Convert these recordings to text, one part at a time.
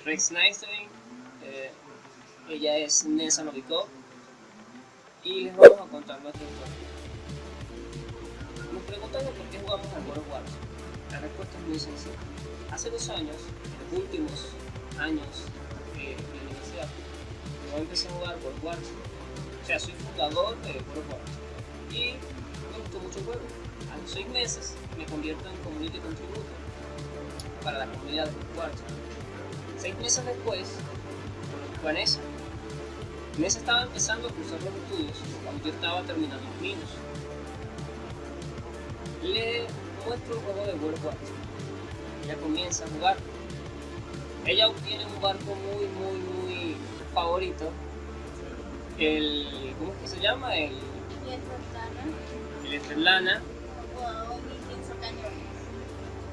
Rex Nystuen, eh, ella es Nessa Novikov y les vamos a contar nuestra historia. Nos preguntan por qué jugamos al World Warcraft. La respuesta es muy sencilla. Hace dos años, en los últimos años de la universidad, yo empecé a jugar World Warcraft. O sea, soy fundador de World Warcraft y me gustó mucho el juego. A los seis meses me convierto en Community Contributor para la comunidad de World Warcraft. Seis meses después, conozco a Nessa. Nessa estaba empezando a cursar los estudios cuando yo estaba terminando los míos. Le muestro el juego de Warcraft. Ella comienza a jugar. Ella obtiene un barco muy, muy, muy favorito. El. ¿Cómo es que se llama? El. El Estrellana.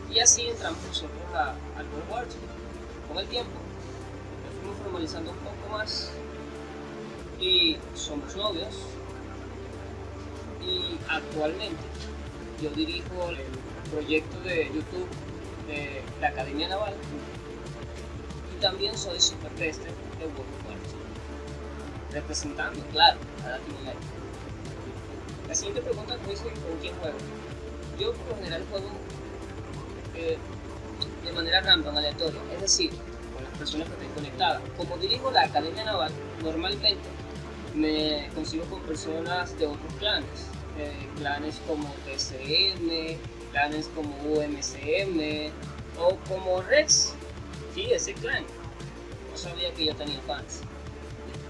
Y así entramos nosotros a, al World Warcraft. Con el tiempo, nos fuimos formalizando un poco más y somos novios. Y actualmente yo dirijo el proyecto de YouTube de la Academia Naval y también soy supertester de World representando, claro, a Latinoamérica. La siguiente pregunta que me dice con quién juego. Yo por lo general juego eh, de manera random, aleatoria, es decir, con las personas que estén conectadas. Como dirijo la Academia Naval, normalmente me consigo con personas de otros clanes, eh, clanes como TCM, clanes como UMCM o como Rex, sí, ese clan. No sabía que yo tenía fans.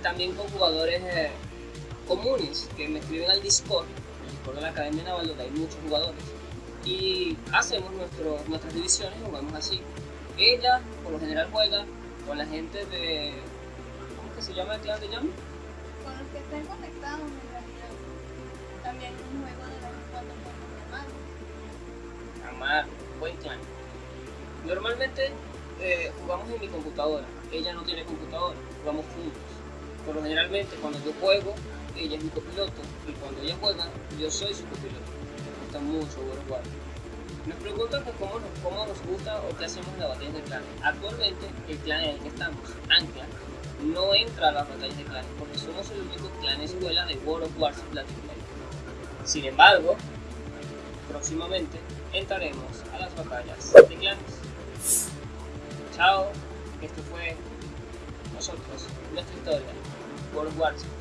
También con jugadores eh, comunes que me escriben al Discord, el Discord de la Academia Naval, donde hay muchos jugadores y hacemos nuestro, nuestras divisiones y jugamos así. Ella, por lo general, juega con la gente de. ¿Cómo que se llama el clan de Yami? Con los que estén conectados en realidad. También un juego de vez en cuando con mi hermano. Amar, buen clan. Normalmente eh, jugamos en mi computadora. Ella no tiene computadora, jugamos juntos. Pero generalmente cuando yo juego, ella es mi copiloto. Y cuando ella juega, yo soy su copiloto gusta mucho Warcraft. Nos preguntan que cómo, nos, cómo nos gusta o qué hacemos en las batallas de clanes. Actualmente, el clan en el que estamos, Ancla, no entra a las batallas de clanes porque somos el único clan escuela de World of Warcraft Latinoamérica. Sin embargo, próximamente entraremos a las batallas de clanes. Chao, esto fue nosotros, nuestra historia, World of Warcraft.